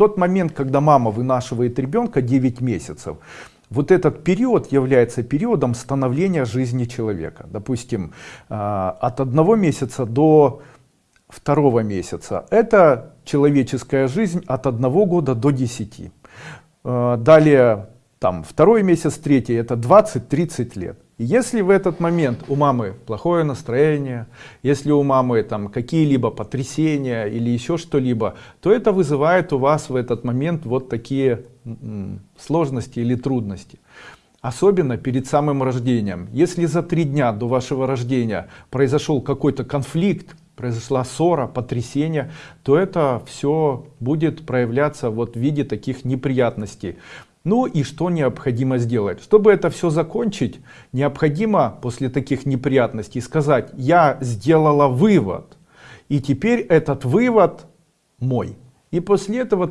тот момент, когда мама вынашивает ребенка 9 месяцев, вот этот период является периодом становления жизни человека. Допустим, а, от одного месяца до второго месяца. Это человеческая жизнь от одного года до 10. А, далее, там, второй месяц, третий, это 20-30 лет. Если в этот момент у мамы плохое настроение, если у мамы там какие-либо потрясения или еще что-либо, то это вызывает у вас в этот момент вот такие сложности или трудности. Особенно перед самым рождением. Если за три дня до вашего рождения произошел какой-то конфликт, произошла ссора, потрясение, то это все будет проявляться вот в виде таких неприятностей. Ну и что необходимо сделать? Чтобы это все закончить, необходимо после таких неприятностей сказать, я сделала вывод, и теперь этот вывод мой. И после этого